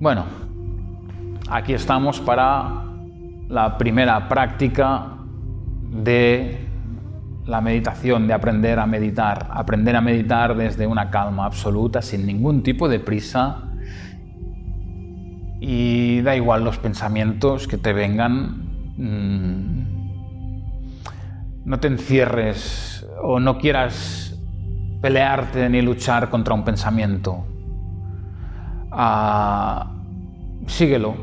Bueno, aquí estamos para la primera práctica de la meditación, de aprender a meditar. Aprender a meditar desde una calma absoluta, sin ningún tipo de prisa. Y da igual los pensamientos que te vengan. Mm, no te encierres o no quieras pelearte ni luchar contra un pensamiento. Ah, síguelo,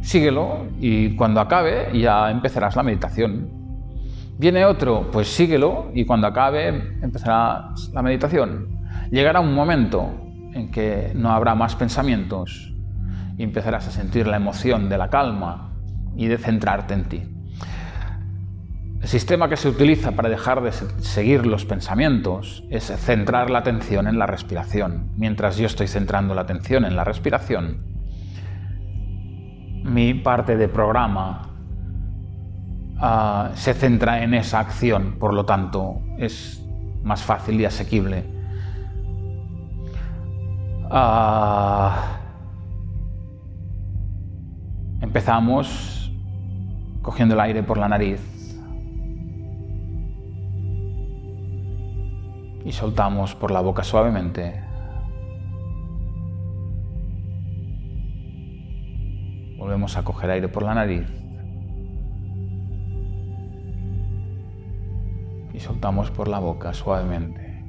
síguelo y cuando acabe ya empezarás la meditación. Viene otro, pues síguelo y cuando acabe empezará la meditación. Llegará un momento en que no habrá más pensamientos y empezarás a sentir la emoción de la calma y de centrarte en ti. El sistema que se utiliza para dejar de seguir los pensamientos es centrar la atención en la respiración. Mientras yo estoy centrando la atención en la respiración, mi parte de programa uh, se centra en esa acción, por lo tanto es más fácil y asequible. Uh, empezamos cogiendo el aire por la nariz y soltamos por la boca suavemente. Volvemos a coger aire por la nariz y soltamos por la boca suavemente.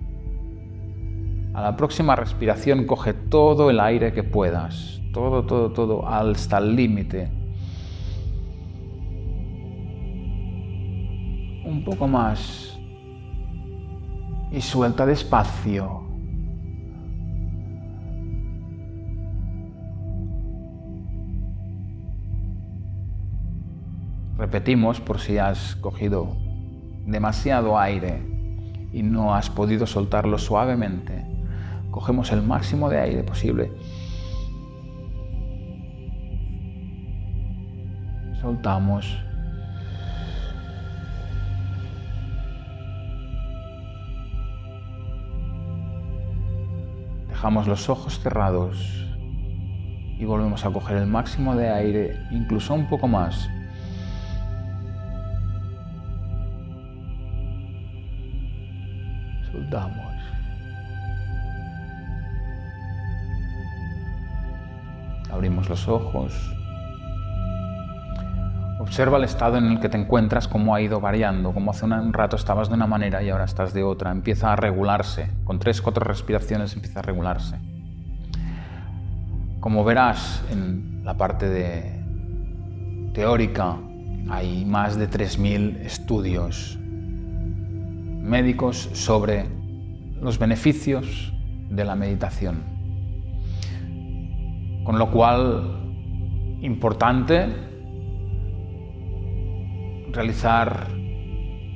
A la próxima respiración coge todo el aire que puedas, todo, todo, todo, hasta el límite. Un poco más y suelta despacio. Repetimos por si has cogido demasiado aire y no has podido soltarlo suavemente. Cogemos el máximo de aire posible. Soltamos. Dejamos los ojos cerrados y volvemos a coger el máximo de aire, incluso un poco más. Soltamos. Abrimos los ojos. Observa el estado en el que te encuentras, cómo ha ido variando, cómo hace un rato estabas de una manera y ahora estás de otra. Empieza a regularse. Con tres, cuatro respiraciones empieza a regularse. Como verás en la parte de teórica, hay más de 3.000 estudios médicos sobre los beneficios de la meditación. Con lo cual, importante realizar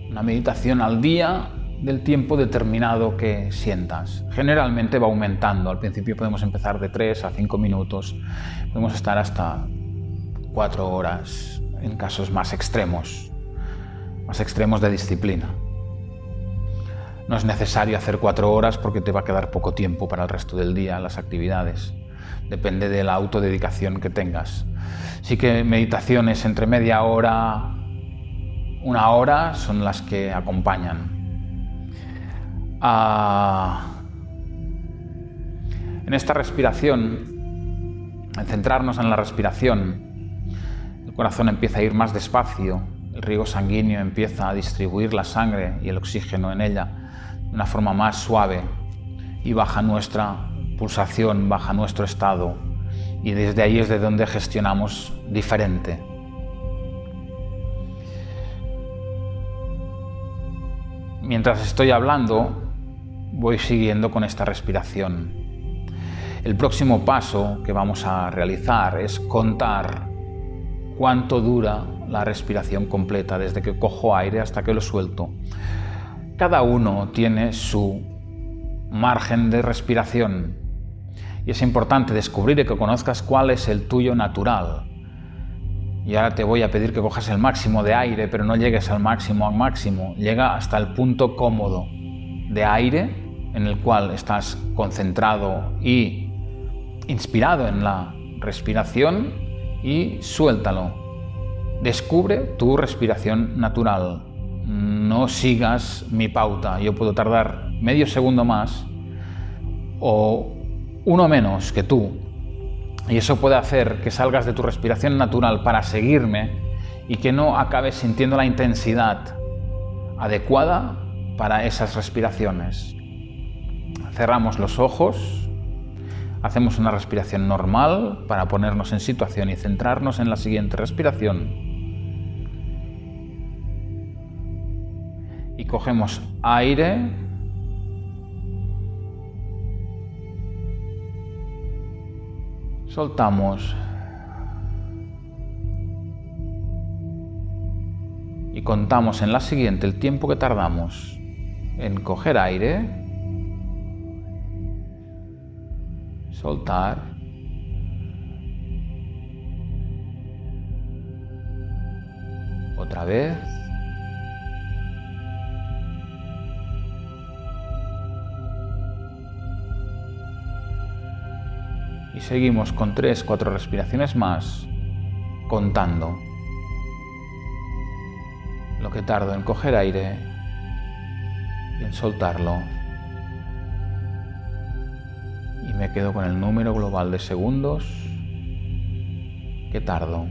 una meditación al día del tiempo determinado que sientas. Generalmente va aumentando. Al principio podemos empezar de 3 a 5 minutos. Podemos estar hasta 4 horas en casos más extremos, más extremos de disciplina. No es necesario hacer 4 horas porque te va a quedar poco tiempo para el resto del día, las actividades. Depende de la autodedicación que tengas. Sí que meditaciones entre media hora, una hora son las que acompañan. Ah, en esta respiración, en centrarnos en la respiración, el corazón empieza a ir más despacio, el riego sanguíneo empieza a distribuir la sangre y el oxígeno en ella de una forma más suave y baja nuestra pulsación, baja nuestro estado y desde ahí es de donde gestionamos diferente Mientras estoy hablando, voy siguiendo con esta respiración. El próximo paso que vamos a realizar es contar cuánto dura la respiración completa, desde que cojo aire hasta que lo suelto. Cada uno tiene su margen de respiración y es importante descubrir y que conozcas cuál es el tuyo natural. Y ahora te voy a pedir que cojas el máximo de aire, pero no llegues al máximo al máximo. Llega hasta el punto cómodo de aire en el cual estás concentrado y inspirado en la respiración y suéltalo. Descubre tu respiración natural. No sigas mi pauta. Yo puedo tardar medio segundo más o uno menos que tú. Y eso puede hacer que salgas de tu respiración natural para seguirme y que no acabes sintiendo la intensidad adecuada para esas respiraciones. Cerramos los ojos, hacemos una respiración normal para ponernos en situación y centrarnos en la siguiente respiración. Y cogemos aire soltamos. Y contamos en la siguiente el tiempo que tardamos en coger aire, soltar, otra vez, y seguimos con 3-4 respiraciones más contando lo que tardo en coger aire y en soltarlo. Y me quedo con el número global de segundos que tardo.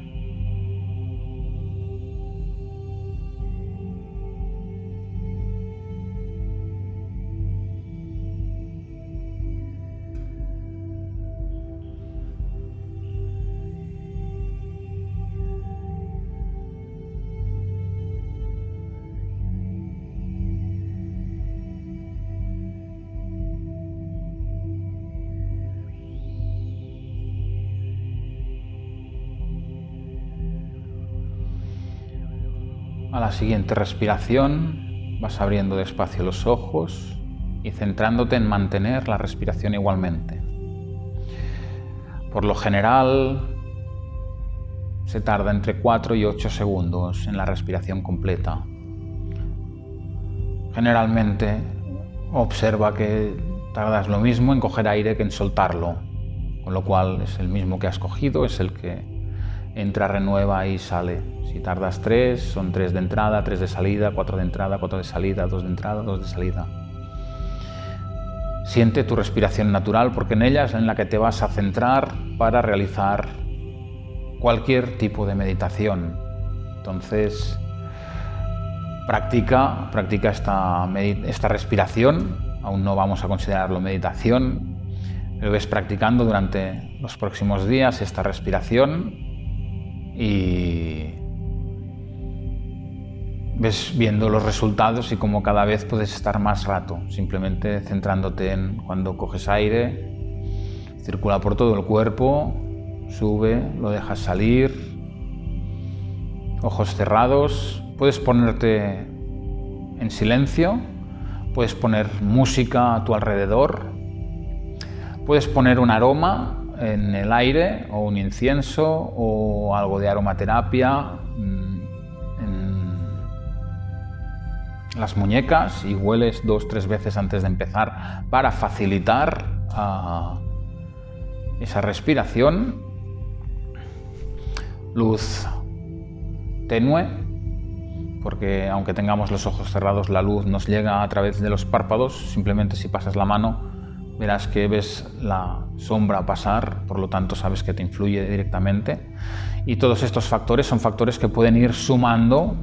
Siguiente respiración vas abriendo despacio los ojos y centrándote en mantener la respiración igualmente. Por lo general se tarda entre 4 y 8 segundos en la respiración completa. Generalmente observa que tardas lo mismo en coger aire que en soltarlo, con lo cual es el mismo que has cogido, es el que entra, renueva y sale. Si tardas tres, son tres de entrada, tres de salida, cuatro de entrada, cuatro de salida, dos de entrada, dos de salida. Siente tu respiración natural porque en ella es en la que te vas a centrar para realizar cualquier tipo de meditación. Entonces, practica, practica esta, esta respiración, aún no vamos a considerarlo meditación, pero ves practicando durante los próximos días esta respiración y ves viendo los resultados y cómo cada vez puedes estar más rato, simplemente centrándote en cuando coges aire, circula por todo el cuerpo, sube, lo dejas salir, ojos cerrados, puedes ponerte en silencio, puedes poner música a tu alrededor, puedes poner un aroma en el aire o un incienso o algo de aromaterapia mm, en las muñecas y hueles dos tres veces antes de empezar para facilitar ah, esa respiración. Luz tenue, porque aunque tengamos los ojos cerrados, la luz nos llega a través de los párpados, simplemente si pasas la mano verás que ves la sombra pasar, por lo tanto sabes que te influye directamente. Y todos estos factores son factores que pueden ir sumando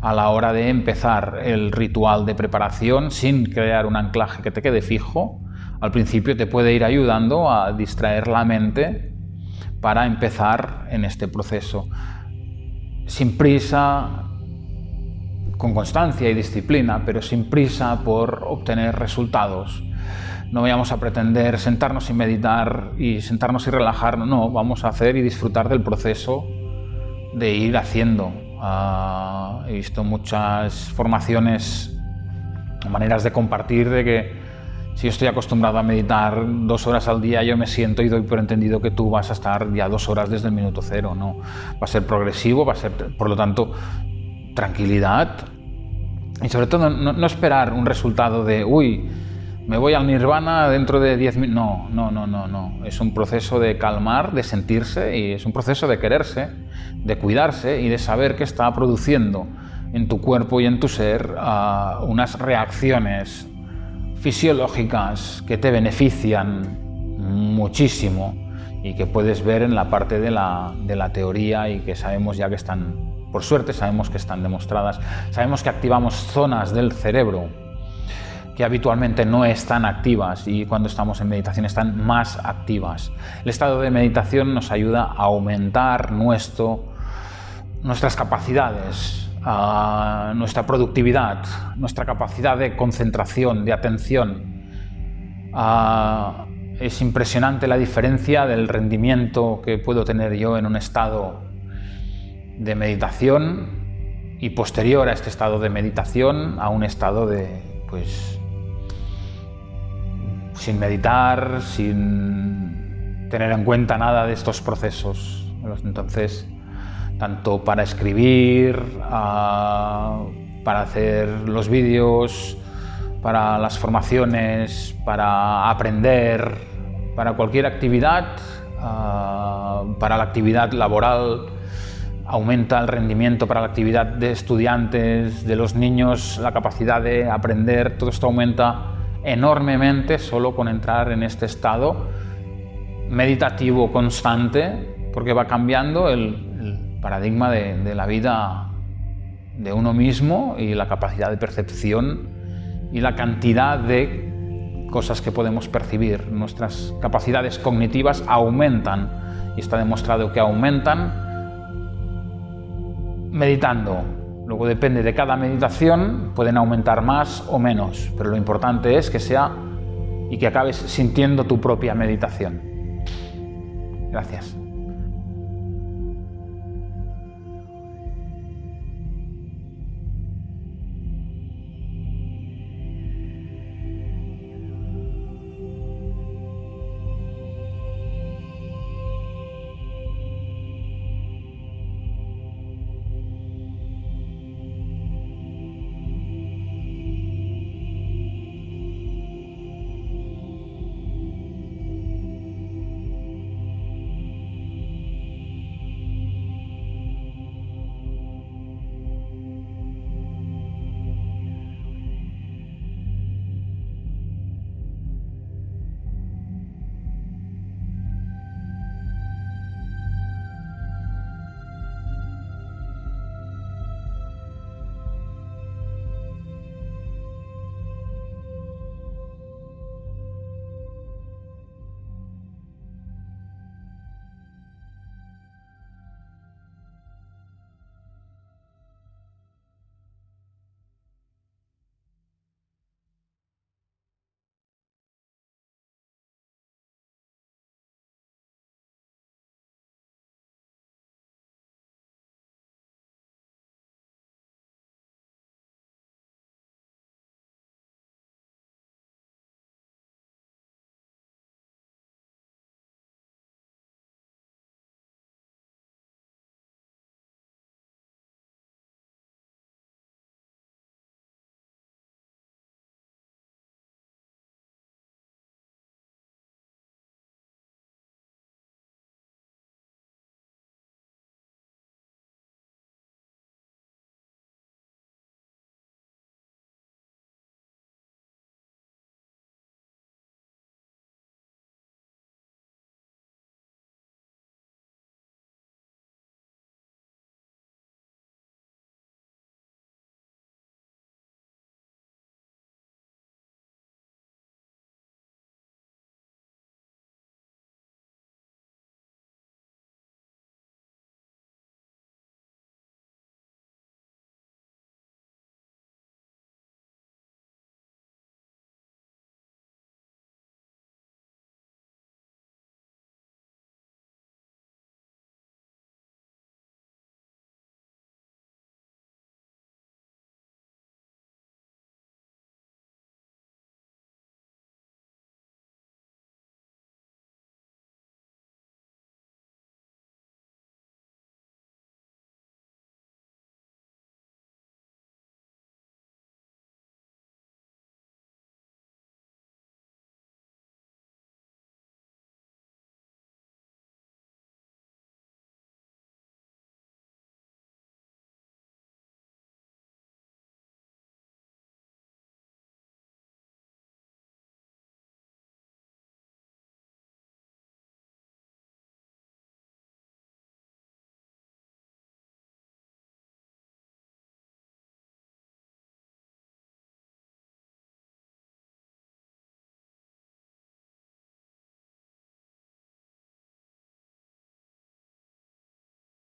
a la hora de empezar el ritual de preparación sin crear un anclaje que te quede fijo. Al principio te puede ir ayudando a distraer la mente para empezar en este proceso. Sin prisa, con constancia y disciplina, pero sin prisa por obtener resultados no vayamos a pretender sentarnos y meditar y sentarnos y relajarnos, no, vamos a hacer y disfrutar del proceso de ir haciendo. Ah, he visto muchas formaciones, maneras de compartir de que si yo estoy acostumbrado a meditar dos horas al día, yo me siento y doy por entendido que tú vas a estar ya dos horas desde el minuto cero, ¿no? Va a ser progresivo, va a ser, por lo tanto, tranquilidad y sobre todo no, no esperar un resultado de, uy, me voy al nirvana dentro de 10 minutos. No, no, no, no, no. Es un proceso de calmar, de sentirse y es un proceso de quererse, de cuidarse y de saber que está produciendo en tu cuerpo y en tu ser uh, unas reacciones fisiológicas que te benefician muchísimo y que puedes ver en la parte de la, de la teoría y que sabemos ya que están, por suerte sabemos que están demostradas. Sabemos que activamos zonas del cerebro que habitualmente no están activas y cuando estamos en meditación están más activas. El estado de meditación nos ayuda a aumentar nuestro, nuestras capacidades, nuestra productividad, nuestra capacidad de concentración, de atención. es impresionante la diferencia del rendimiento que puedo tener yo en un estado de meditación y posterior a este estado de meditación a un estado de pues sin meditar, sin tener en cuenta nada de estos procesos. Entonces, tanto para escribir, ah, para hacer los vídeos, para las formaciones, para aprender, para cualquier actividad, ah, para la actividad laboral, aumenta el rendimiento para la actividad de estudiantes, de los niños, la capacidad de aprender, todo esto aumenta enormemente solo con entrar en este estado meditativo constante, porque va cambiando el, paradigma de, la vida de uno mismo y la capacidad de percepción y la cantidad de cosas que podemos percibir. Nuestras capacidades cognitivas aumentan y está demostrado que aumentan meditando, Luego depende de cada meditación, pueden aumentar más o menos, pero lo importante es que sea y que acabes sintiendo tu propia meditación. Gracias.